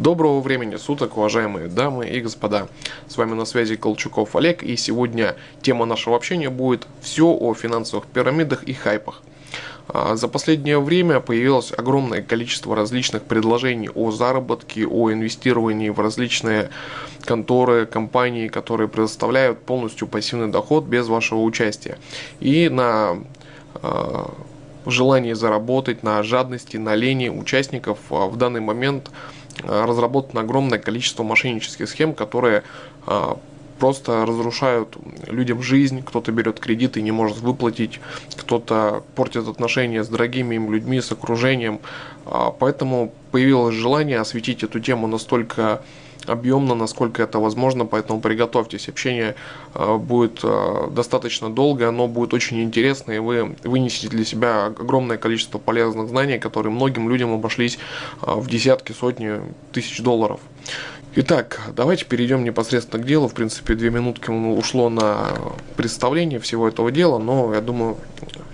Доброго времени суток, уважаемые дамы и господа. С вами на связи Колчуков Олег, и сегодня тема нашего общения будет все о финансовых пирамидах и хайпах. А, за последнее время появилось огромное количество различных предложений о заработке, о инвестировании в различные конторы, компании, которые предоставляют полностью пассивный доход без вашего участия. И на а, желании заработать, на жадности, на лени участников а, в данный момент разработано огромное количество мошеннических схем, которые э, просто разрушают людям жизнь, кто-то берет кредиты и не может выплатить, кто-то портит отношения с дорогими им людьми, с окружением. А, поэтому появилось желание осветить эту тему настолько объемно, насколько это возможно, поэтому приготовьтесь. Общение э, будет э, достаточно долгое, оно будет очень интересно, и вы вынесете для себя огромное количество полезных знаний, которые многим людям обошлись э, в десятки, сотни тысяч долларов. Итак, давайте перейдем непосредственно к делу. В принципе, две минутки ушло на представление всего этого дела, но я думаю,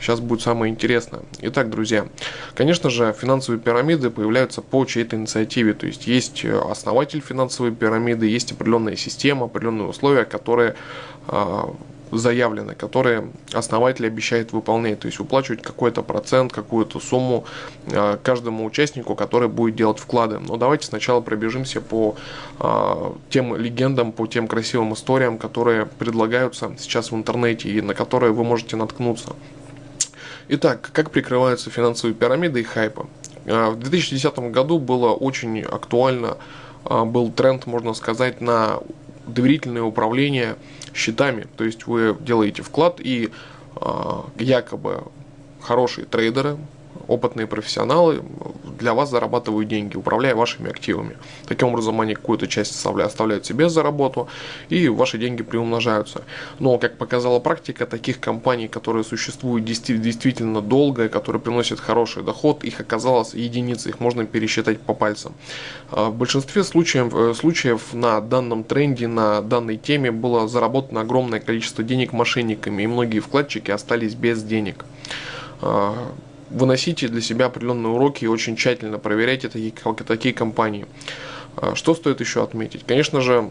сейчас будет самое интересное. Итак, друзья, конечно же, финансовые пирамиды появляются по чьей-то инициативе. То есть есть основатель финансовой пирамиды, есть определенная система, определенные условия, которые а, заявлены, которые основатель обещает выполнять, то есть выплачивать какой-то процент, какую-то сумму э, каждому участнику, который будет делать вклады. Но давайте сначала пробежимся по э, тем легендам, по тем красивым историям, которые предлагаются сейчас в интернете и на которые вы можете наткнуться. Итак, как прикрываются финансовые пирамиды и хайпы? Э, в 2010 году было очень актуально, был тренд, можно сказать, на доверительное управление счетами. То есть вы делаете вклад и э, якобы хорошие трейдеры, опытные профессионалы для вас зарабатывают деньги, управляя вашими активами. Таким образом, они какую-то часть оставляют себе за работу, и ваши деньги приумножаются. Но, как показала практика, таких компаний, которые существуют действительно долго, которые приносят хороший доход, их оказалось единицы, их можно пересчитать по пальцам. А, в большинстве случаев, э, случаев на данном тренде, на данной теме было заработано огромное количество денег мошенниками, и многие вкладчики остались без денег а, выносите для себя определенные уроки и очень тщательно проверяйте такие, такие компании. А, что стоит еще отметить? Конечно же,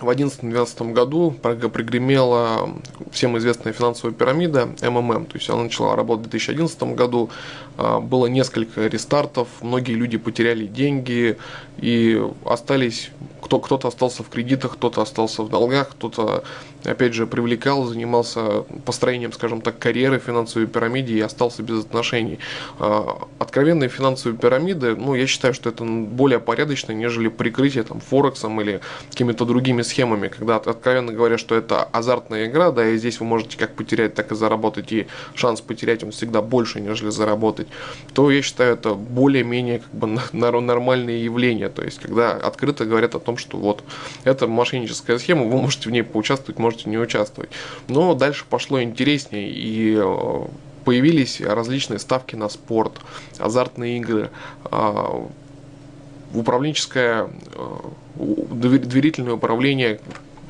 в 2011-2012 году пригремела всем известная финансовая пирамида МММ, то есть она начала работать в 2011 году, а, было несколько рестартов, многие люди потеряли деньги и остались кто, кто-то остался в кредитах, кто-то остался в долгах, кто-то, опять же, привлекал, занимался построением, скажем так, карьеры финансовой пирамиде и остался без отношений. А, откровенные финансовые пирамиды, ну, я считаю, что это более порядочно, нежели прикрытие там Форексом или какими-то другими схемами, когда откровенно говоря, что это азартная игра, да, и здесь вы можете как потерять, так и заработать, и шанс потерять он всегда больше, нежели заработать, то я считаю, это более-менее как бы нормальные явления, то есть, когда открыто говорят о том, что вот это мошенническая схема, вы можете в ней поучаствовать, можете не участвовать. Но дальше пошло интереснее и э, появились различные ставки на спорт, азартные игры, э, управленческое э, доверительное управление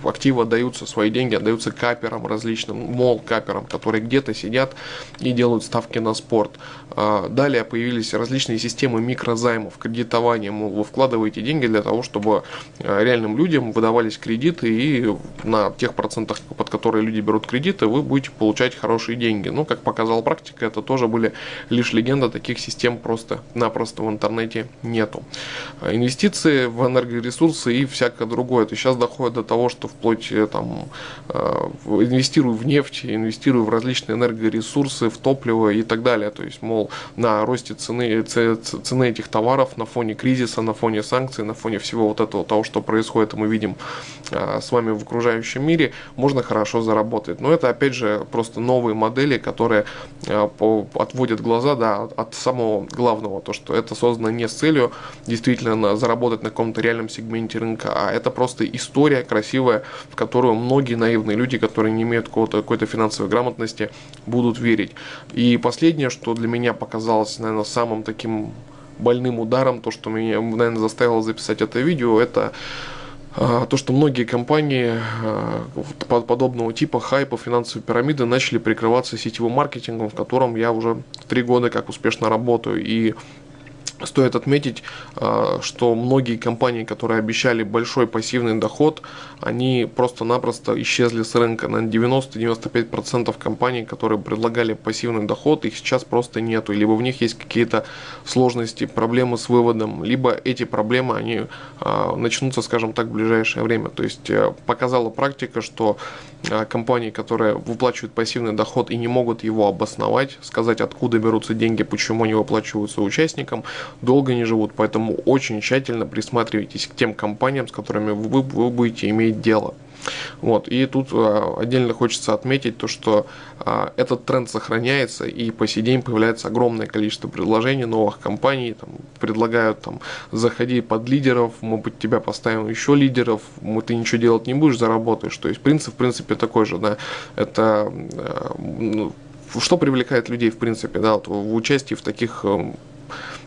активы отдаются, свои деньги отдаются каперам различным, мол, каперам, которые где-то сидят и делают ставки на спорт. А, далее появились различные системы микрозаймов, кредитования, мол, вы вкладываете деньги для того, чтобы а, реальным людям выдавались кредиты и на тех процентах, под которые люди берут кредиты, вы будете получать хорошие деньги. Ну, как показала практика, это тоже были лишь легенда, таких систем просто-напросто в интернете нету. А, инвестиции в энергоресурсы и всякое другое. То сейчас доходит до того, что вплоть э, там э, инвестирую в нефть, инвестирую в различные энергоресурсы, в топливо и так далее. То есть, мол, на росте цены, цены этих товаров на фоне кризиса, на фоне санкций, на фоне всего вот этого того, что происходит, мы видим э, с вами в окружающем мире, можно хорошо заработать. Но это, опять же, просто новые модели, которые отводят глаза да, от самого главного, то, что это создано не с целью действительно заработать на каком-то реальном сегменте рынка, а это просто история красивая, в которую многие наивные люди, которые не имеют какой-то финансовой грамотности, будут верить. И последнее, что для меня показалось, наверное, самым таким больным ударом, то, что меня, наверное, заставило записать это видео, это а, то, что многие компании а, подобного типа хайпа, финансовой пирамиды начали прикрываться сетевым маркетингом, в котором я уже три года как успешно работаю. И Стоит отметить, а, что многие компании, которые обещали большой пассивный доход, они просто-напросто исчезли с рынка. На 90-95% компаний, которые предлагали пассивный доход, их сейчас просто нету. Либо в них есть какие-то сложности, проблемы с выводом, либо эти проблемы, они а, начнутся, скажем так, в ближайшее время. То есть э, показала практика, что компании, которые выплачивают пассивный доход и не могут его обосновать, сказать, откуда берутся деньги, почему они выплачиваются участникам, долго не живут. Поэтому очень тщательно присматривайтесь к тем компаниям, с которыми вы, вы будете иметь дело. Вот. И тут а, отдельно хочется отметить то, что а, этот тренд сохраняется, и по сей день появляется огромное количество предложений новых компаний, там, предлагают там, заходи под лидеров, мы под тебя поставим еще лидеров, мы, ты ничего делать не будешь, заработаешь. То есть принцип, в принципе, такой же, да, это а, ну, что привлекает людей, в принципе, да, вот в участии в таких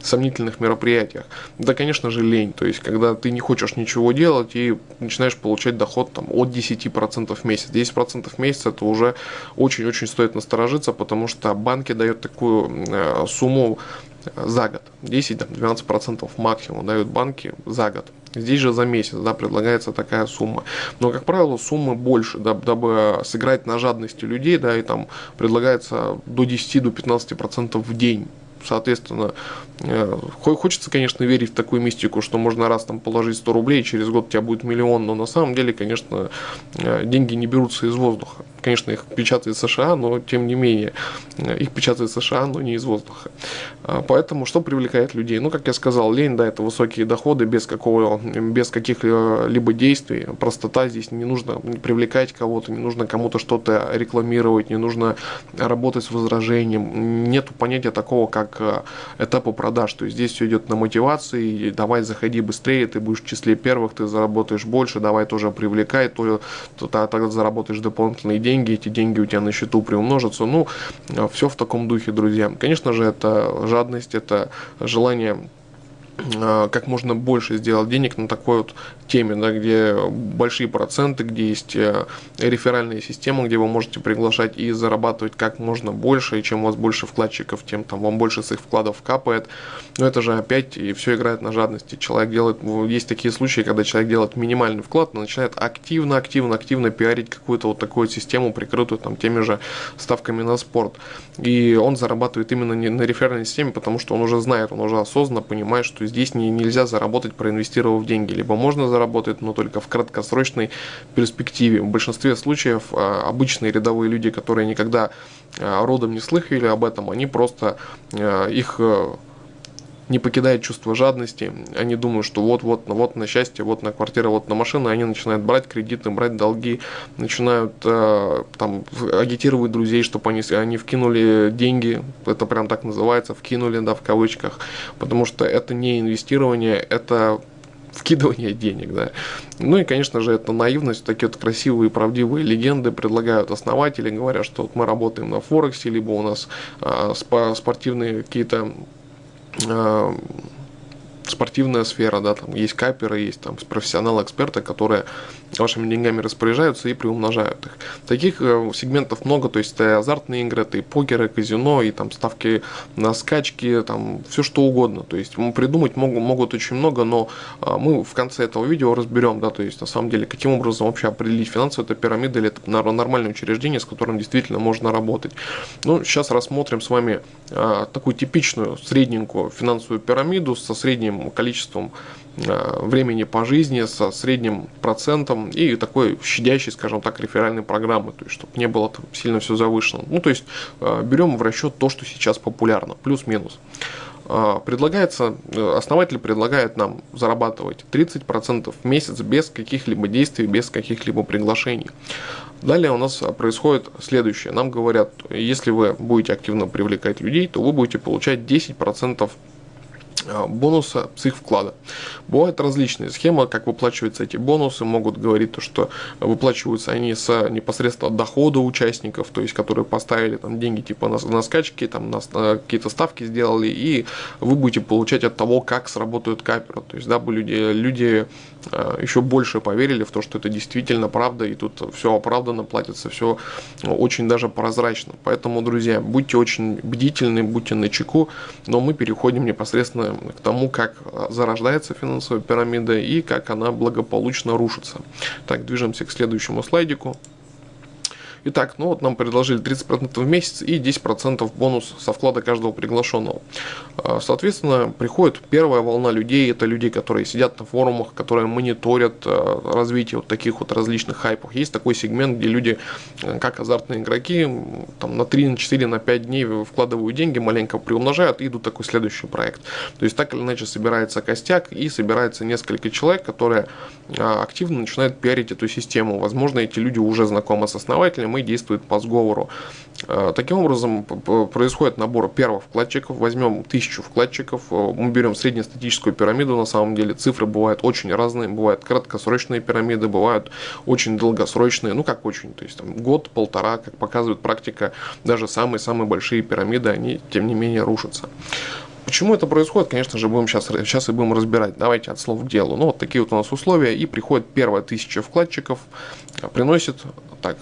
сомнительных мероприятиях. Да, конечно же, лень. То есть, когда ты не хочешь ничего делать и начинаешь получать доход там, от 10% в месяц. 10% в месяц это уже очень-очень стоит насторожиться, потому что банки дают такую э, сумму э, за год. 10-12% максимум дают банки за год. Здесь же за месяц да, предлагается такая сумма. Но, как правило, суммы больше, да, дабы сыграть на жадности людей, да, и там предлагается до 10-15% в день соответственно, э, хочется, конечно, верить в такую мистику, что можно раз там положить 100 рублей, через год у тебя будет миллион, но на самом деле, конечно, э, деньги не берутся из воздуха. Конечно, их печатает США, но тем не менее, э, их печатает США, но не из воздуха. А, поэтому что привлекает людей? Ну, как я сказал, лень, да, это высокие доходы без, какого, без каких-либо действий. Простота здесь не нужно привлекать кого-то, не нужно кому-то что-то рекламировать, не нужно работать с возражением. Нету понятия такого, как э, этапа продаж. То есть здесь все идет на мотивации, давай заходи быстрее, ты будешь в числе первых, ты заработаешь больше, давай тоже привлекай, то, то, то тогда заработаешь дополнительные деньги эти деньги у тебя на счету приумножатся. Ну, все в таком духе, друзья. Конечно же, это жадность, это желание как можно больше сделать денег на такой вот теме, да, где большие проценты, где есть э, реферальная система, где вы можете приглашать и зарабатывать как можно больше, и чем у вас больше вкладчиков, тем там вам больше с их вкладов капает. Но это же опять и все играет на жадности. Человек делает, есть такие случаи, когда человек делает минимальный вклад, но начинает активно, активно, активно пиарить какую-то вот такую систему, прикрытую там теми же ставками на спорт. И он зарабатывает именно не на реферальной системе, потому что он уже знает, он уже осознанно понимает, что здесь не, нельзя заработать, проинвестировав деньги. Либо можно заработать, но только в краткосрочной перспективе. В большинстве случаев а, обычные рядовые люди, которые никогда а, родом не слыхали об этом, они просто а, их не покидает чувство жадности. Они думают, что вот-вот, вот на счастье, вот на квартиру, вот на машину, они начинают брать кредиты, брать долги, начинают э, там агитировать друзей, чтобы они, они вкинули деньги, это прям так называется, вкинули, да, в кавычках, потому что это не инвестирование, это вкидывание денег, да. Ну и, конечно же, это наивность, такие вот красивые, правдивые легенды предлагают основатели, говоря, что вот мы работаем на Форексе, либо у нас а, спортивные какие-то спортивная сфера, да, там есть каперы, есть там профессионалы-эксперты, которые вашими деньгами распоряжаются и приумножают их. Таких э, сегментов много, то есть это азартные игры, это и покеры, казино, и там ставки на скачки, там все что угодно. То есть придумать могут, могут очень много, но э, мы в конце этого видео разберем, да, то есть на самом деле, каким образом вообще определить финансовую это пирамида или это нормальное учреждение, с которым действительно можно работать. Ну, сейчас рассмотрим с вами э, такую типичную средненькую финансовую пирамиду со средним количеством времени по жизни со средним процентом и такой щадящей, скажем так, реферальной программы, то есть чтобы не было там сильно все завышено. Ну, то есть э, берем в расчет то, что сейчас популярно, плюс-минус. Э, предлагается, основатель предлагает нам зарабатывать 30% в месяц без каких-либо действий, без каких-либо приглашений. Далее у нас происходит следующее. Нам говорят, если вы будете активно привлекать людей, то вы будете получать 10% Э, бонуса с их вклада. Бывают различные схемы, как выплачиваются эти бонусы. Могут говорить то, что выплачиваются они с непосредственно дохода участников, то есть которые поставили там деньги типа на, на скачки, там на, на какие-то ставки сделали, и вы будете получать от того, как сработают каперы. То есть, дабы люди, люди э, еще больше поверили в то, что это действительно правда, и тут все оправданно платится, все очень даже прозрачно. Поэтому, друзья, будьте очень бдительны, будьте на чеку, но мы переходим непосредственно к тому, как зарождается финансовая пирамида и как она благополучно рушится. Так, движемся к следующему слайдику. Итак, ну вот нам предложили 30% в месяц и 10% бонус со вклада каждого приглашенного. А, соответственно, приходит первая волна людей, это люди, которые сидят на форумах, которые мониторят а, развитие вот таких вот различных хайпов. Есть такой сегмент, где люди, а, как азартные игроки, там на 3, на 4, на 5 дней вкладывают деньги, маленько приумножают и идут такой следующий проект. То есть так или иначе собирается костяк и собирается несколько человек, которые активно начинают пиарить эту систему. Возможно, эти люди уже знакомы с основателем и действует по сговору. Э, таким образом, происходит набор первых вкладчиков. Возьмем тысячу вкладчиков, э, мы берем среднестатическую пирамиду, на самом деле цифры бывают очень разные, бывают краткосрочные пирамиды, бывают очень долгосрочные, ну как очень, то есть там год-полтора, как показывает практика, даже самые-самые большие пирамиды, они тем не менее рушатся. Почему это происходит, конечно же, будем сейчас, сейчас и будем разбирать. Давайте от слов к делу. Ну, вот такие вот у нас условия. И приходит первая тысяча вкладчиков, приносит, так,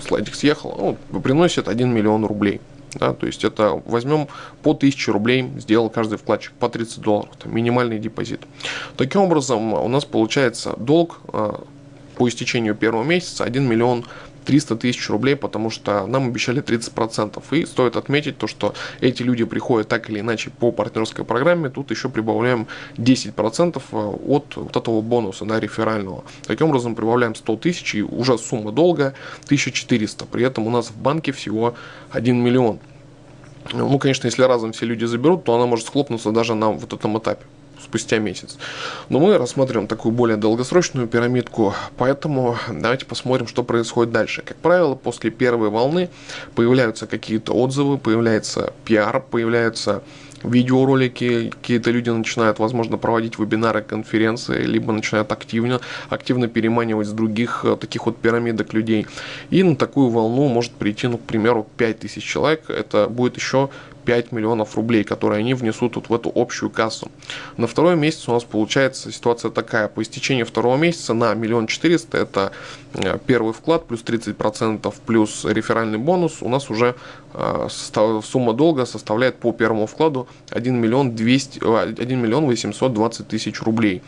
слайдик съехал, ну, приносит 1 миллион рублей. Да, то есть это возьмем по 1000 рублей, сделал каждый вкладчик по 30 долларов, это минимальный депозит. Таким образом у нас получается долг а, по истечению первого месяца 1 миллион 300 тысяч рублей, потому что нам обещали 30%. И стоит отметить то, что эти люди приходят так или иначе по партнерской программе, тут еще прибавляем 10% э, от вот этого бонуса, да, реферального. Таким образом прибавляем 100 тысяч и уже сумма долга 1400. При этом у нас в банке всего 1 миллион. Ну, конечно, если разом все люди заберут, то она может схлопнуться даже на вот этом этапе спустя месяц. Но мы рассмотрим такую более долгосрочную пирамидку, поэтому давайте посмотрим, что происходит дальше. Как правило, после первой волны появляются какие-то отзывы, появляется пиар, появляются видеоролики, какие-то люди начинают, возможно, проводить вебинары, конференции, либо начинают активно, активно переманивать с других э, таких вот пирамидок людей. И на такую волну может прийти, ну, к примеру, 5000 человек. Это будет еще 5 миллионов рублей, которые они внесут вот в эту общую кассу. На второй месяц у нас получается ситуация такая. По истечении второго месяца на миллион четыреста это э, первый вклад плюс 30% плюс реферальный бонус. У нас уже э, сумма долга составляет по первому вкладу 1 миллион, 200, 1 миллион 820 тысяч рублей.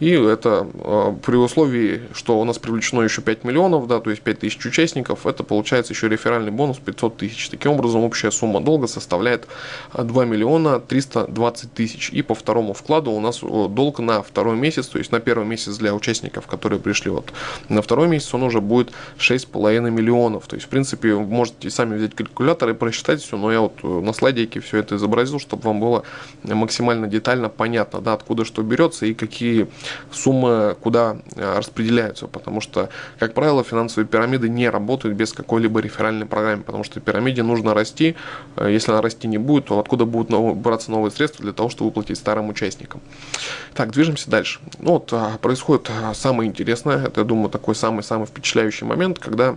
И это э, при условии, что у нас привлечено еще 5 миллионов, да, то есть 5 тысяч участников, это получается еще реферальный бонус 500 тысяч. Таким образом, общая сумма долга составляет составляет 2 миллиона 320 тысяч. И по второму вкладу у нас долг на второй месяц, то есть на первый месяц для участников, которые пришли вот на второй месяц, он уже будет 6,5 миллионов. То есть, в принципе, вы можете сами взять калькулятор и просчитать все, но я вот э, на слайдике все это изобразил, чтобы вам было максимально детально понятно, да, откуда что берется и какие суммы куда э, распределяются, потому что, как правило, финансовые пирамиды не работают без какой-либо реферальной программы, потому что пирамиде нужно расти, э, если она расти не будет, то откуда будут браться новые средства для того, чтобы выплатить старым участникам. Так, движемся дальше. Ну вот, а, происходит а, самое интересное, это, я думаю, такой самый-самый впечатляющий момент, когда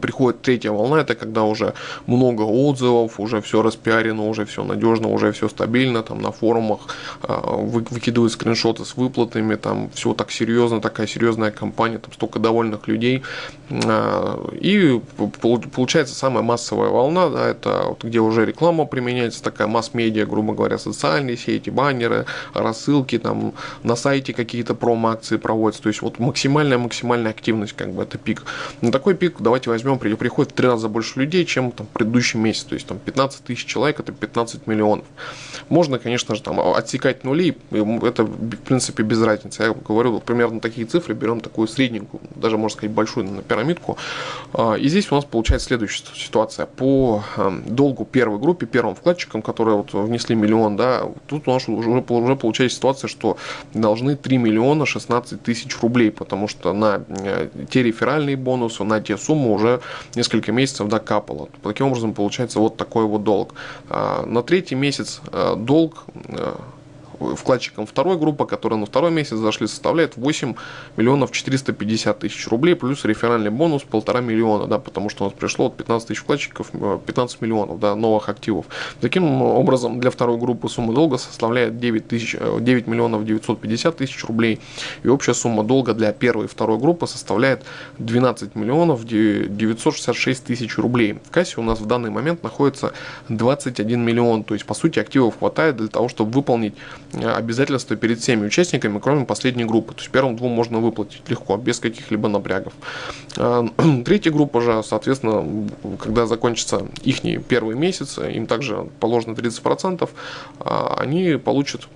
приходит третья волна, это когда уже много отзывов, уже все распиарено, уже все надежно, уже все стабильно, там на форумах э, выкидывают скриншоты с выплатами, там все так серьезно, такая серьезная компания, там столько довольных людей. Э, и получается самая массовая волна, да, это вот где уже реклама применяется, такая масс-медиа, грубо говоря, социальные сети, баннеры, рассылки, там на сайте какие-то промо-акции проводятся, то есть вот максимальная-максимальная активность, как бы это пик. На такой пик давайте возьмем, приходит в три раза больше людей, чем там, предыдущий месяц. То есть там 15 тысяч человек, это 15 миллионов. Можно, конечно же, там отсекать нули, это в принципе без разницы. Я говорю примерно такие цифры, берем такую средненькую, даже можно сказать большую на пирамидку. А, и здесь у нас получается следующая ситуация. По эм, долгу первой группе, первым вкладчикам, которые вот внесли миллион, да, тут у нас уже, уже получается ситуация, что должны 3 миллиона 16 тысяч рублей, потому что на э, те реферальные бонусы, на те суммы уже уже несколько месяцев докапало. Таким образом, получается вот такой вот долг. А, на третий месяц а, долг а, вкладчикам второй группы, которые на второй месяц зашли, составляет 8 миллионов 450 тысяч рублей, плюс реферальный бонус полтора миллиона, да, потому что у нас пришло от 15 тысяч вкладчиков 15 миллионов да, новых активов. Таким образом, для второй группы сумма долга составляет 9, тысяч, 9 миллионов 950 тысяч рублей, и общая сумма долга для первой и второй группы составляет 12 миллионов 966 тысяч рублей. В кассе у нас в данный момент находится 21 миллион, то есть по сути активов хватает для того, чтобы выполнить э, обязательства перед всеми участниками, кроме последней группы. То есть первым двум можно выплатить легко, без каких-либо напрягов. Э, третья группа же, соответственно, когда закончится их первый месяц, им также положено 30%, а они получат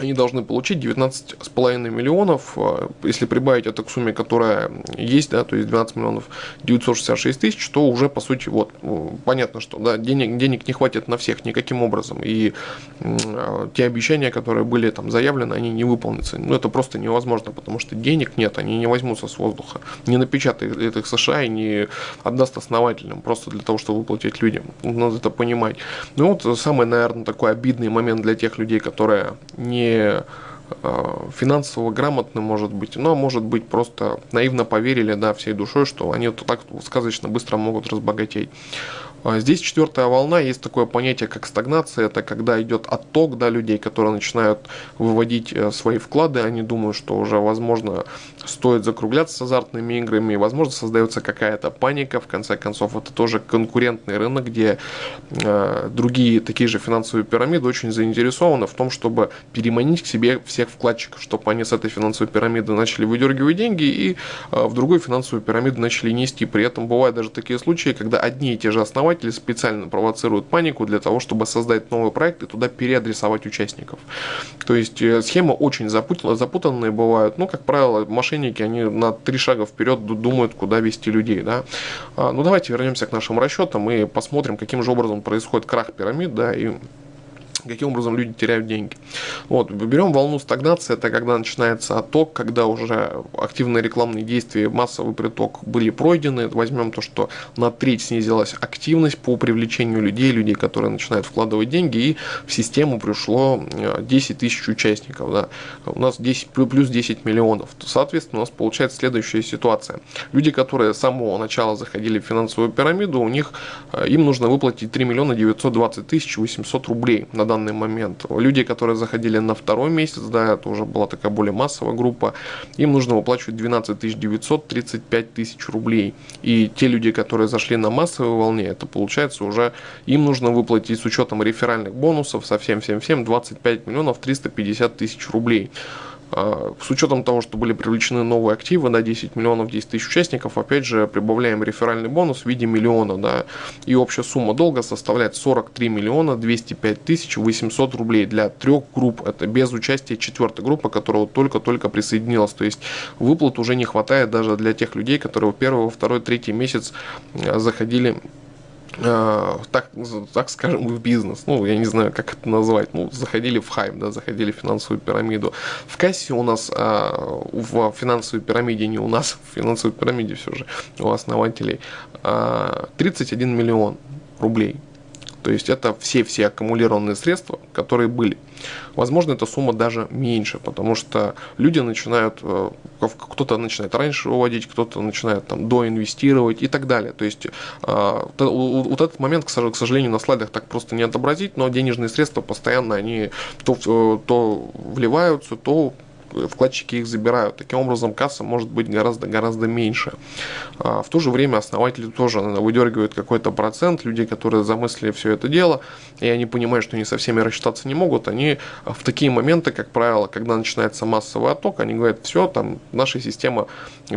они должны получить 19,5 миллионов, э, если прибавить это к сумме, которая есть, да, то есть 12 миллионов 966 тысяч, то уже, по сути, вот, понятно, что да, денег, денег не хватит на всех никаким образом, и э, те обещания, которые были там заявлены, они не выполнятся. Ну, это просто невозможно, потому что денег нет, они не возьмутся с воздуха, не напечатает их США и не отдаст основателям, просто для того, чтобы выплатить людям. Надо это понимать. Ну, вот самый, наверное, такой обидный момент для тех людей, которые не э, финансово грамотны, может быть, но может быть просто наивно поверили, да, всей душой, что они вот так сказочно быстро могут разбогатеть. А здесь четвертая волна, есть такое понятие, как стагнация, это когда идет отток да, людей, которые начинают выводить э, свои вклады, они думают, что уже, возможно, стоит закругляться с азартными играми, и, возможно, создается какая-то паника, в конце концов, это тоже конкурентный рынок, где э, другие такие же финансовые пирамиды очень заинтересованы в том, чтобы переманить к себе всех вкладчиков, чтобы они с этой финансовой пирамиды начали выдергивать деньги и э, в другую финансовую пирамиду начали нести. При этом бывают даже такие случаи, когда одни и те же основания основатели специально провоцируют панику для того, чтобы создать новый проект и туда переадресовать участников. То есть э, схема очень запутанная, запутанные бывают. Ну, как правило, мошенники, они на три шага вперед думают, куда вести людей. Да? А, ну, давайте вернемся к нашим расчетам и посмотрим, каким же образом происходит крах пирамид, да, и каким образом люди теряют деньги. Вот, берем волну стагнации, это когда начинается отток, когда уже активные рекламные действия, массовый приток были пройдены. Возьмем то, что на треть снизилась активность по привлечению людей, людей, которые начинают вкладывать деньги, и в систему пришло 10 э, тысяч участников. Да. У нас 10, плюс 10 миллионов. Соответственно, у нас получается следующая ситуация. Люди, которые с самого начала заходили в финансовую пирамиду, у них, э, им нужно выплатить 3 миллиона 920 тысяч 800 рублей на данный момент. Люди, которые заходили на второй месяц, да, это уже была такая более массовая группа, им нужно выплачивать 12 900, 35 тысяч рублей. И те люди, которые зашли на массовой волне, это получается уже им нужно выплатить с учетом реферальных бонусов со всем-всем-всем 25 миллионов 350 тысяч рублей. А, с учетом того, что были привлечены новые активы на 10 миллионов 10 тысяч участников, опять же, прибавляем реферальный бонус в виде миллиона, да, и общая сумма долга составляет 43 миллиона 205 тысяч 800 рублей для трех групп, это без участия четвертой группы, которая только-только присоединилась, то есть выплат уже не хватает даже для тех людей, которые в первый, во второй, третий месяц а, заходили Э, так, так скажем, в бизнес, ну, я не знаю, как это назвать, ну, заходили в хайп, да, заходили в финансовую пирамиду. В кассе у нас, а, в финансовой пирамиде, не у нас, в финансовой пирамиде все же, у основателей, а, 31 миллион рублей то есть это все-все аккумулированные средства, которые были. Возможно, эта сумма даже меньше, потому что люди начинают, э, кто-то начинает раньше выводить, кто-то начинает там доинвестировать и так далее. То есть э, вот этот момент, к сожалению, на слайдах так просто не отобразить, но денежные средства постоянно, они то, э, то вливаются, то вкладчики их забирают. Таким образом, касса может быть гораздо-гораздо меньше. А, в то же время основатели тоже выдергивают какой-то процент. Люди, которые замыслили все это дело, и они понимают, что они со всеми рассчитаться не могут, они в такие моменты, как правило, когда начинается массовый отток, они говорят, все, там наша система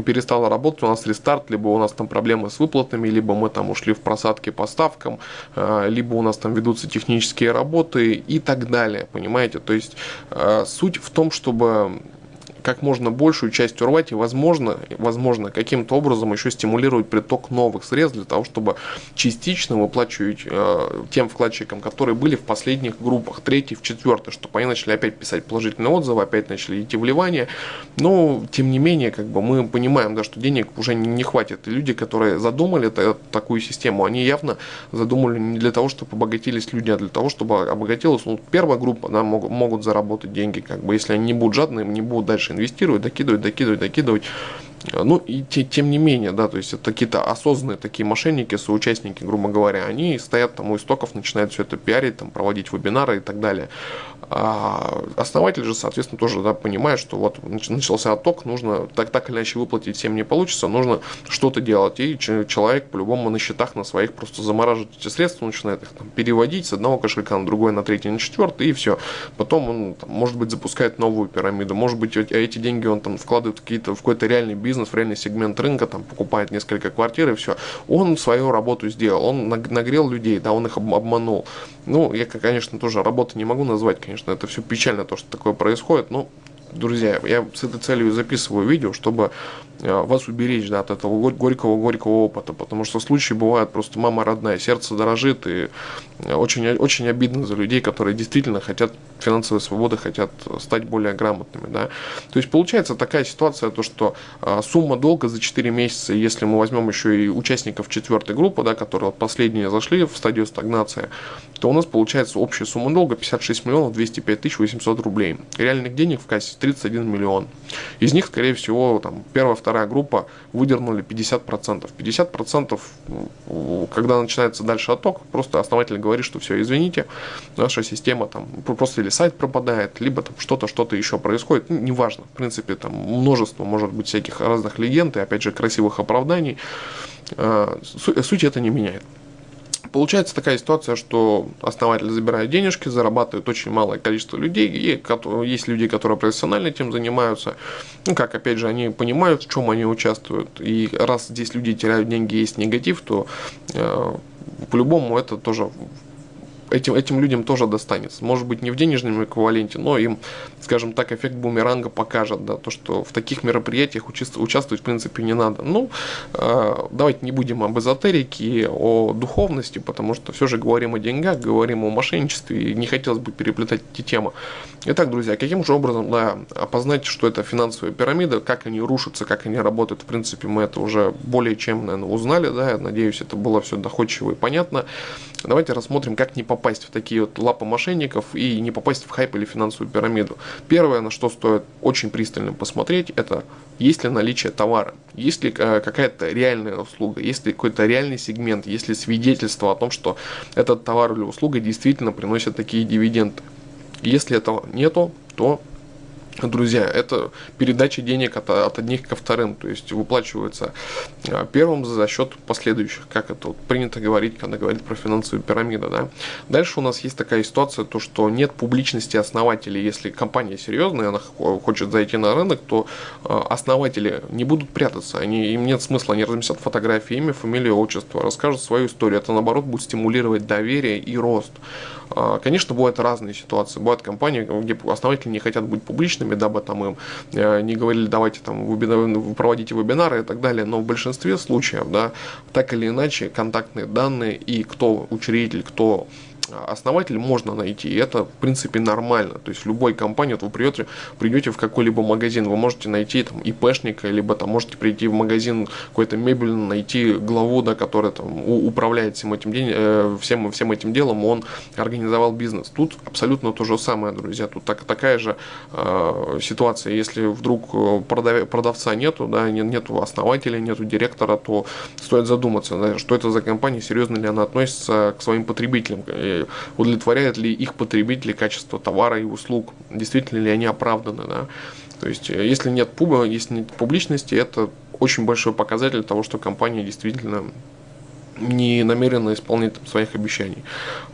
перестала работать, у нас рестарт, либо у нас там проблемы с выплатами, либо мы там ушли в просадки по ставкам, а, либо у нас там ведутся технические работы и так далее, понимаете? То есть а, суть в том, чтобы как можно большую часть урвать и, возможно, возможно каким-то образом еще стимулировать приток новых средств для того, чтобы частично выплачивать э, тем вкладчикам, которые были в последних группах, третий, в четвертый, чтобы они начали опять писать положительные отзывы, опять начали идти вливания. Но, тем не менее, как бы мы понимаем, да, что денег уже не, хватит. И люди, которые задумали это, такую систему, они явно задумали не для того, чтобы обогатились люди, а для того, чтобы обогатилась ну, первая группа, да, могут, могут заработать деньги, как бы, если они не будут жадны, не будут дальше инвестировать, докидывать, докидывать, докидывать. Ну и те, тем не менее, да, то есть это какие-то осознанные такие мошенники, соучастники, грубо говоря, они стоят там у истоков, начинают все это пиарить, там, проводить вебинары и так далее. А основатель же, соответственно, тоже да, понимает, что вот начался отток, нужно так, так или иначе выплатить всем не получится, нужно что-то делать. И человек по-любому на счетах на своих просто замораживает эти средства, начинает их там, переводить с одного кошелька на другой, на третий, на четвертый, и все. Потом он, там, может быть, запускает новую пирамиду, может быть, эти деньги он там вкладывает какие-то, в какой-то реальный бизнес, в реальный сегмент рынка, там покупает несколько квартир и все. Он свою работу сделал, он нагрел людей, да, он их обманул. Ну, я, конечно, тоже работы не могу назвать, конечно, это все печально, то, что такое происходит, но друзья, я с этой целью записываю видео, чтобы э, вас уберечь да, от этого горького-горького опыта, потому что случаи бывают просто мама родная, сердце дорожит, и очень, очень обидно за людей, которые действительно хотят финансовой свободы, хотят стать более грамотными. Да. То есть получается такая ситуация, то, что э, сумма долга за 4 месяца, если мы возьмем еще и участников четвертой группы, да, которые последние зашли в стадию стагнации, то у нас получается общая сумма долга 56 миллионов 205 тысяч 800 рублей. Реальных денег в кассе 31 миллион. Из них, скорее всего, там, первая, вторая группа выдернули 50%. 50%, когда начинается дальше отток, просто основатель говорит, что все, извините, наша система там просто или сайт пропадает, либо там что-то, что-то еще происходит, ну, неважно. В принципе, там множество может быть всяких разных легенд и, опять же, красивых оправданий. А, суть это не меняет получается такая ситуация, что основатель забирает денежки, зарабатывает очень малое количество людей, и есть люди, которые профессионально этим занимаются, ну как, опять же, они понимают, в чем они участвуют, и раз здесь люди теряют деньги, есть негатив, то э, по-любому это тоже этим, этим людям тоже достанется. Может быть, не в денежном эквиваленте, но им, скажем так, эффект бумеранга покажет, да, то, что в таких мероприятиях участвовать, в принципе, не надо. Ну, э, давайте не будем об эзотерике, о духовности, потому что все же говорим о деньгах, говорим о мошенничестве, и не хотелось бы переплетать эти темы. Итак, друзья, каким же образом да, опознать, что это финансовая пирамида, как они рушатся, как они работают, в принципе, мы это уже более чем, наверное, узнали, да, я надеюсь, это было все доходчиво и понятно. Давайте рассмотрим, как не попасть в такие вот лапы мошенников и не попасть в хайп или финансовую пирамиду. Первое, на что стоит очень пристально посмотреть, это есть ли наличие товара, есть ли э, какая-то реальная услуга, есть ли какой-то реальный сегмент, есть ли свидетельство о том, что этот товар или услуга действительно приносит такие дивиденды. Если этого нету, то друзья, это передача денег от, от одних ко вторым, то есть выплачивается а, первым за счет последующих, как это вот принято говорить, когда говорить про финансовую пирамиду. Да? Дальше у нас есть такая ситуация, то что нет публичности основателей. Если компания серьезная, она хочет зайти на рынок, то а, основатели не будут прятаться, они, им нет смысла, они разместят фотографии, имя, фамилию, отчество, расскажут свою историю. Это наоборот будет стимулировать доверие и рост. А, конечно, бывают разные ситуации. Бывают компании, где основатели не хотят быть публичными, дабы там им э, не говорили, давайте там вы проводите вебинары и так далее. Но в большинстве случаев, да, так или иначе, контактные данные и кто учредитель, кто основатель можно найти, и это, в принципе, нормально. То есть в любой компании, вот вы придете, придете в какой-либо магазин, вы можете найти там ИПшника, либо там можете прийти в магазин какой-то мебельный, найти главу, да, который там управляет всем этим, день, э, всем, всем этим делом, он организовал бизнес. Тут абсолютно то же самое, друзья. Тут так, такая же э, ситуация. Если вдруг э, продав, продавца нету, да, нет, нету основателя, нету директора, то стоит задуматься, да, что это за компания, серьезно ли она относится к своим потребителям удовлетворяет ли их потребители качество товара и услуг, действительно ли они оправданы. Да? То есть, э, если нет, пуба, если нет публичности, это очень большой показатель того, что компания действительно не намеренно исполнять там, своих обещаний.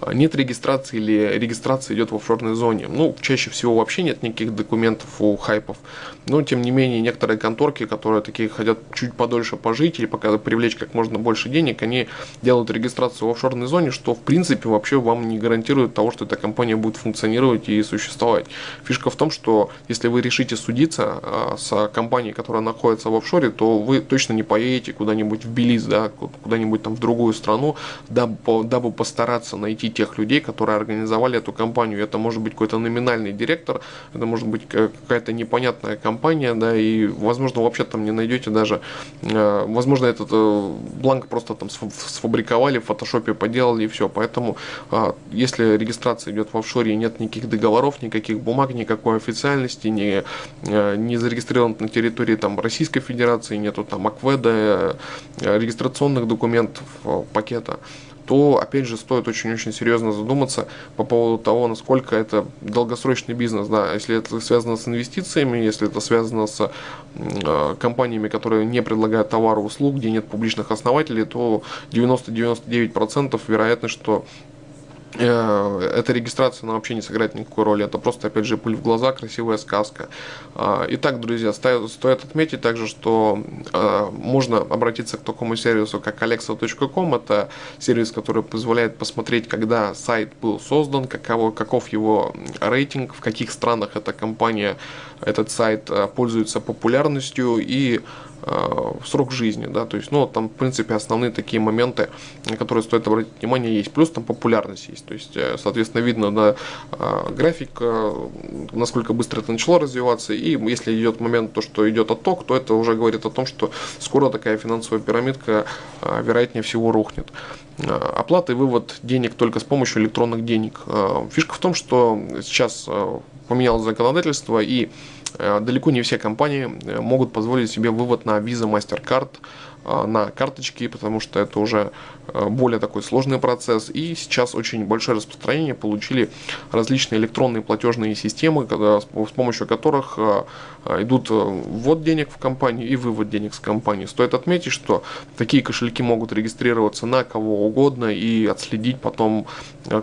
А, нет регистрации или регистрация идет в офшорной зоне. Ну, чаще всего вообще нет никаких документов у хайпов. Но, тем не менее, некоторые конторки, которые такие хотят чуть подольше пожить или пока привлечь как можно больше денег, они делают регистрацию в офшорной зоне, что, в принципе, вообще вам не гарантирует того, что эта компания будет функционировать и существовать. Фишка в том, что если вы решите судиться а, с компанией, которая находится в офшоре, то вы точно не поедете куда-нибудь в Белиз, да, куда-нибудь там в другую страну, дабы, дабы постараться найти тех людей, которые организовали эту компанию. Это может быть какой-то номинальный директор, это может быть какая-то непонятная компания, да, и, возможно, вообще там не найдете даже, э, возможно, этот э, бланк просто там сфабриковали, в фотошопе поделали и все. Поэтому, э, если регистрация идет в офшоре и нет никаких договоров, никаких бумаг, никакой официальности, не, не зарегистрирован на территории там Российской Федерации, нету там АКВЭДа, регистрационных документов, пакета, то, опять же, стоит очень-очень серьезно задуматься по поводу того, насколько это долгосрочный бизнес. Да, если это связано с инвестициями, если это связано с э, компаниями, которые не предлагают товары, услуг, где нет публичных основателей, то 90-99% вероятность, что Э, эта регистрация она вообще не сыграет никакой роли. Это просто, опять же, пыль в глаза, красивая сказка. А, итак, друзья, стоит отметить также, что э, можно обратиться к такому сервису, как alexa.com. Это сервис, который позволяет посмотреть, когда сайт был создан, каково, каков его рейтинг, в каких странах эта компания, этот сайт э, пользуется популярностью и Э, срок жизни, да, то есть, ну, там, в принципе, основные такие моменты, на которые стоит обратить внимание, есть, плюс там популярность есть, то есть, э, соответственно, видно, да, э, график, насколько быстро это начало развиваться, и если идет момент, то, что идет отток, то это уже говорит о том, что скоро такая финансовая пирамидка, вероятнее всего, рухнет. Оплата и вывод денег только с помощью электронных денег. Фишка в том, что сейчас поменялось законодательство, и Э, далеко не все компании э, могут позволить себе вывод на Visa MasterCard э, на карточки, потому что это уже более такой сложный процесс. И сейчас очень большое распространение получили различные электронные платежные системы, с помощью которых идут ввод денег в компанию и вывод денег с компании. Стоит отметить, что такие кошельки могут регистрироваться на кого угодно и отследить потом,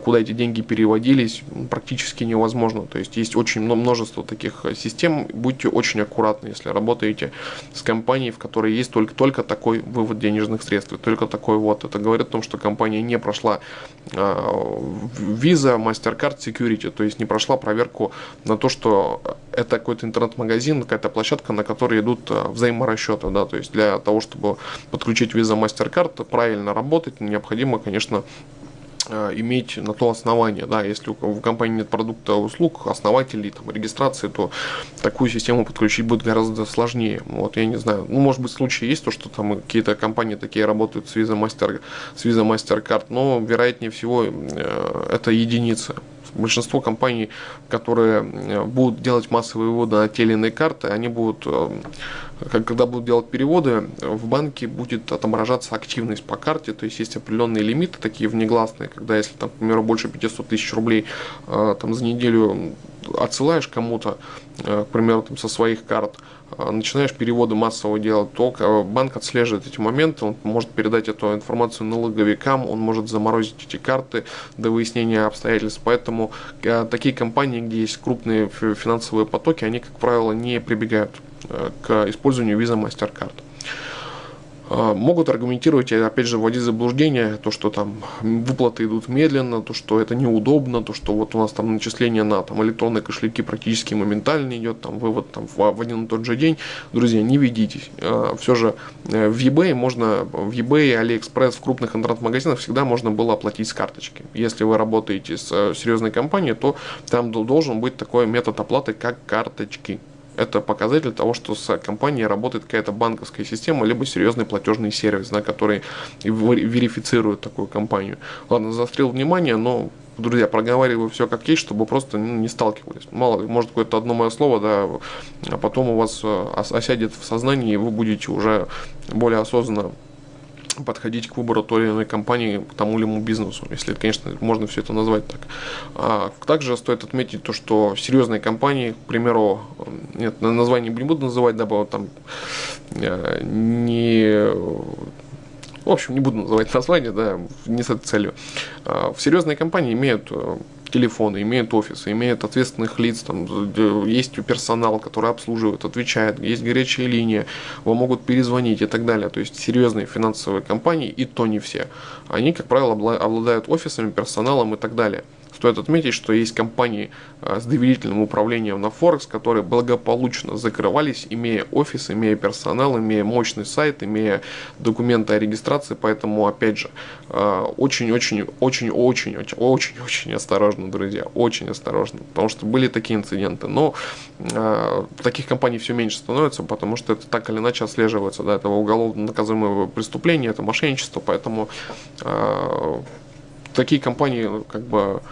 куда эти деньги переводились, практически невозможно. То есть есть очень множество таких систем, будьте очень аккуратны, если работаете с компанией, в которой есть только, только такой вывод денежных средств, только такой вот. Это говорит о том, что компания не прошла Visa, MasterCard, Security, то есть не прошла проверку на то, что это какой-то интернет-магазин, какая-то площадка, на которой идут а, взаиморасчеты, да, то есть для того, чтобы подключить Visa, MasterCard, правильно работать, необходимо, конечно, иметь на то основание. Да, если у компании нет продукта, услуг, основателей, там, регистрации, то такую систему подключить будет гораздо сложнее. Вот, я не знаю, ну, может быть, случаи есть, то, что там какие-то компании такие работают с Visa, Master, с Visa MasterCard, но, вероятнее всего, э, это единицы большинство компаний, которые э, будут делать массовые выводы на те или иные карты, они будут, э, когда будут делать переводы, в банке будет отображаться активность по карте, то есть есть определенные лимиты, такие внегласные, когда если, там, к примеру, больше 500 тысяч рублей э, там, за неделю отсылаешь кому-то, к примеру, там, со своих карт, а, начинаешь переводы массово делать, то банк отслеживает эти моменты, он может передать эту информацию налоговикам, он может заморозить эти карты до выяснения обстоятельств. Поэтому такие компании, где есть крупные финансовые потоки, они, как правило, не прибегают э, к использованию Visa MasterCard. А, могут аргументировать, опять же, вводить заблуждение, то, что там выплаты идут медленно, то, что это неудобно, то, что вот у нас там начисление на там, электронные кошельки практически моментально идет, там вывод там, в, один и тот же день. Друзья, не ведитесь. Все же э, в eBay можно, в eBay, AliExpress, в крупных интернет-магазинах всегда можно было оплатить с карточки. Если вы работаете с э, серьезной компанией, то там должен быть такой метод оплаты, как карточки. Это показатель того, что с компанией работает какая-то банковская система, либо серьезный платежный сервис, на который верифицирует такую компанию. Ладно, заострил внимание, но друзья, проговариваю все как есть, чтобы просто ну, не сталкивались. Мало ли, может какое-то одно мое слово, да, а потом у вас э, осядет в сознании, и вы будете уже более осознанно подходить к выбору той или иной компании, к тому или иному бизнесу, если, конечно, можно все это назвать так. А также стоит отметить то, что серьезные компании, к примеру, нет, название не буду называть, дабы там э, не В общем, не буду называть название, да, не с этой целью. А, в серьезные компании имеют э, телефоны, имеют офисы, имеют ответственных лиц, там есть персонал, который обслуживает, отвечает, есть горячая линия, вам могут перезвонить и так далее. То есть серьезные финансовые компании, и то не все. Они, как правило, обладают офисами, персоналом и так далее. Стоит отметить, что есть компании а, с доверительным управлением на Форекс, которые благополучно закрывались, имея офис, имея персонал, имея мощный сайт, имея документы о регистрации. Поэтому, опять же, очень-очень-очень-очень-очень-очень осторожно, друзья, очень осторожно, потому что были такие инциденты. Но а, таких компаний все меньше становится, потому что это так или иначе отслеживается, да, это уголовно наказуемое преступление, это мошенничество, поэтому э, такие компании как бы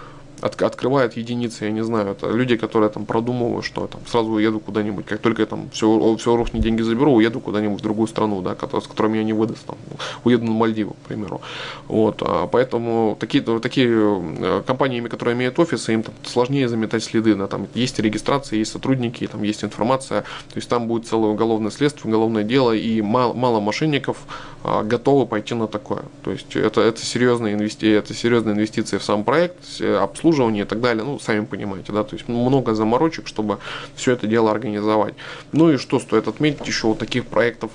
от, открывает единицы, я не знаю, это люди, которые там продумывают, что там сразу уеду куда-нибудь, как только я там все, все рухнет, деньги заберу, уеду куда-нибудь в другую страну, да, с которой меня не выдаст, там, уеду на Мальдивы, к примеру. Вот, а поэтому такие, такие э, компаниями, которые имеют офисы, им там сложнее заметать следы, да, там есть регистрация, есть сотрудники, там есть информация, то есть там будет целое уголовное следствие, уголовное дело, и мало, мало мошенников а, готовы пойти на такое. То есть это, это, серьезные инвести, это серьезные инвестиции в сам проект, обслуживание обслуживание и так далее, ну, сами понимаете, да, то есть много заморочек, чтобы все это дело организовать. Ну и что стоит отметить еще вот таких проектов,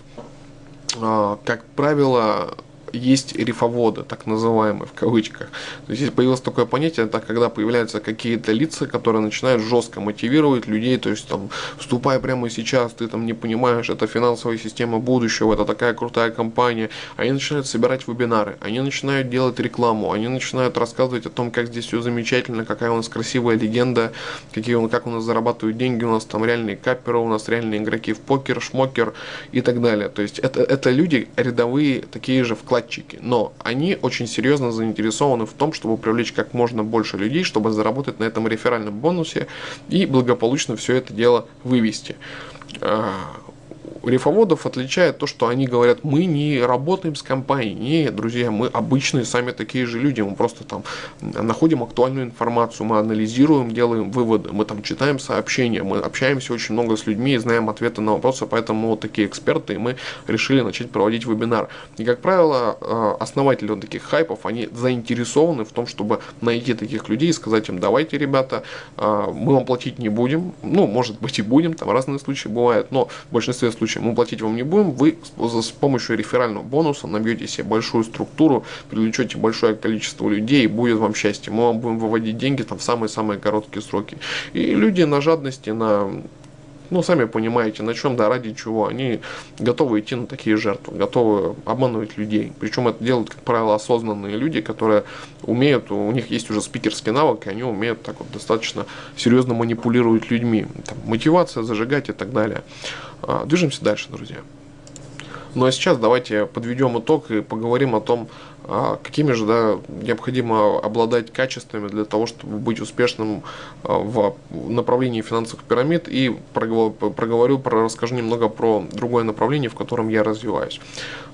а, как правило, есть рифоводы, так называемые в кавычках. То есть здесь появилось такое понятие, это когда появляются какие-то лица, которые начинают жестко мотивировать людей, то есть там, вступай прямо сейчас, ты там не понимаешь, это финансовая система будущего, это такая крутая компания. Они начинают собирать вебинары, они начинают делать рекламу, они начинают рассказывать о том, как здесь все замечательно, какая у нас красивая легенда, какие он, как у нас зарабатывают деньги, у нас там реальные каперы, у нас реальные игроки в покер, шмокер и так далее. То есть это, это люди рядовые, такие же вкладчики вкладчики, но они очень серьезно заинтересованы в том, чтобы привлечь как можно больше людей, чтобы заработать на этом реферальном бонусе и благополучно все это дело вывести. Рифоводов отличает то, что они говорят, мы не работаем с компанией. Нет, друзья, мы обычные сами такие же люди. Мы просто там находим актуальную информацию, мы анализируем, делаем выводы, мы там читаем сообщения, мы общаемся очень много с людьми и знаем ответы на вопросы, поэтому вот такие эксперты, и мы решили начать проводить вебинар. И, как правило, э, основатели вот таких хайпов, они заинтересованы в том, чтобы найти таких людей и сказать им, давайте, ребята, э, мы вам платить не будем, ну, может быть и будем, там разные случаи бывают, но в большинстве случаев случае мы платить вам не будем, вы с помощью реферального бонуса набьете себе большую структуру, привлечете большое количество людей, и будет вам счастье. Мы вам будем выводить деньги там в самые-самые короткие сроки. И люди на жадности, на ну, сами понимаете, на чем, да, ради чего. Они готовы идти на такие жертвы, готовы обманывать людей. Причем это делают, как правило, осознанные люди, которые умеют, у них есть уже спикерский навык, и они умеют так вот достаточно серьезно манипулировать людьми. Там, мотивация, зажигать и так далее. А, движемся дальше, друзья. Ну а сейчас давайте подведем итог и поговорим о том, какими же да, необходимо обладать качествами для того, чтобы быть успешным а, в направлении финансовых пирамид. И проговорю, про, расскажу немного про другое направление, в котором я развиваюсь.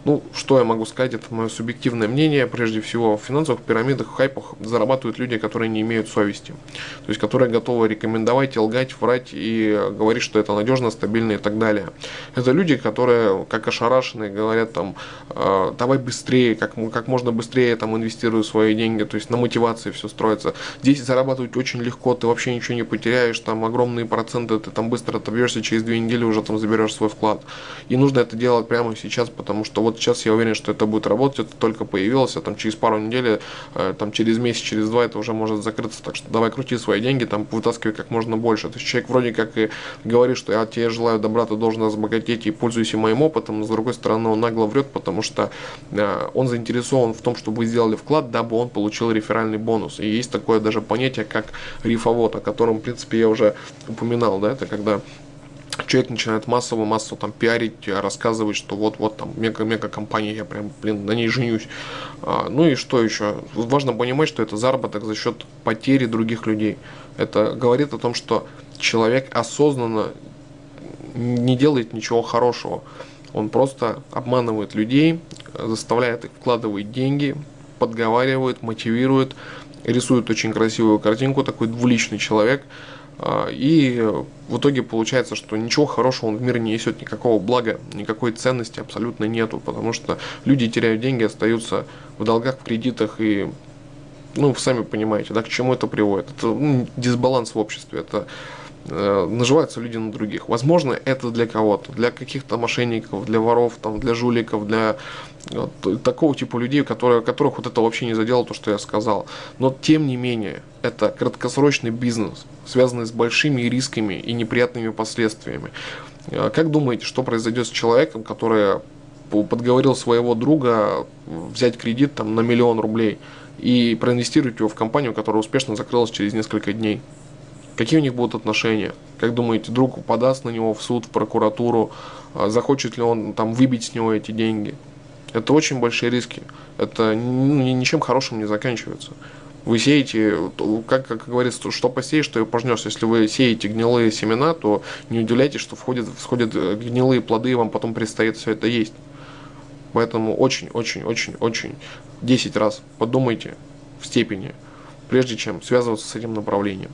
Ну, что я могу сказать, это мое субъективное мнение. Прежде всего, в финансовых пирамидах, в хайпах зарабатывают люди, которые не имеют совести. То есть, которые готовы рекомендовать, лгать, врать и говорить, что это надежно, стабильно и так далее. Это люди, которые, как ошарашенные, говорят там, «А, давай быстрее, как, как можно быстрее там инвестирую свои деньги, то есть на мотивации все строится. Здесь зарабатывать очень легко, ты вообще ничего не потеряешь, там огромные проценты, ты там быстро отобьешься, через две недели уже там заберешь свой вклад. И нужно это делать прямо сейчас, потому что вот сейчас я уверен, что это будет работать, это только появилось, а там через пару недель, э, там через месяц, через два это уже может закрыться, так что давай крути свои деньги, там вытаскивай как можно больше. То есть человек вроде как и говорит, что я тебе желаю добра, ты должен разбогатеть и пользуйся моим опытом, но с другой стороны он нагло врет, потому что э, он заинтересован в том, чтобы вы сделали вклад, дабы он получил реферальный бонус. И есть такое даже понятие, как рифовод, о котором, в принципе, я уже упоминал, да, это когда человек начинает массово, массово там пиарить, рассказывать, что вот-вот там мега-мега компания, я прям, блин, на ней женюсь. А, ну и что еще? Важно понимать, что это заработок за счет потери других людей. Это говорит о том, что человек осознанно не делает ничего хорошего. Он просто обманывает людей, заставляет их вкладывать деньги, подговаривает, мотивирует, рисует очень красивую картинку, такой двуличный человек – А, и в итоге получается, что ничего хорошего он в мире не несет, никакого блага, никакой ценности абсолютно нету, потому что люди теряют деньги, остаются в долгах, в кредитах и ну, сами понимаете, да, к чему это приводит. Это ну, дисбаланс в обществе, это наживаются люди на других. Возможно, это для кого-то, для каких-то мошенников, для воров, там, для жуликов, для вот, такого типа людей, которые, которых вот это вообще не задело, то, что я сказал. Но, тем не менее, это краткосрочный бизнес, связанный с большими рисками и неприятными последствиями. Э, как думаете, что произойдет с человеком, который подговорил своего друга взять кредит там, на миллион рублей и проинвестировать его в компанию, которая успешно закрылась через несколько дней? Какие у них будут отношения? Как думаете, друг подаст на него в суд, в прокуратуру? А захочет ли он там выбить с него эти деньги? Это очень большие риски. Это ну, ничем хорошим не заканчивается. Вы сеете, как, как говорится, что посеешь, что и пожнешь. Если вы сеете гнилые семена, то не удивляйтесь, что входят, всходят э, гнилые плоды, и вам потом предстоит все это есть. Поэтому очень-очень-очень-очень 10 раз подумайте в степени, прежде чем связываться с этим направлением.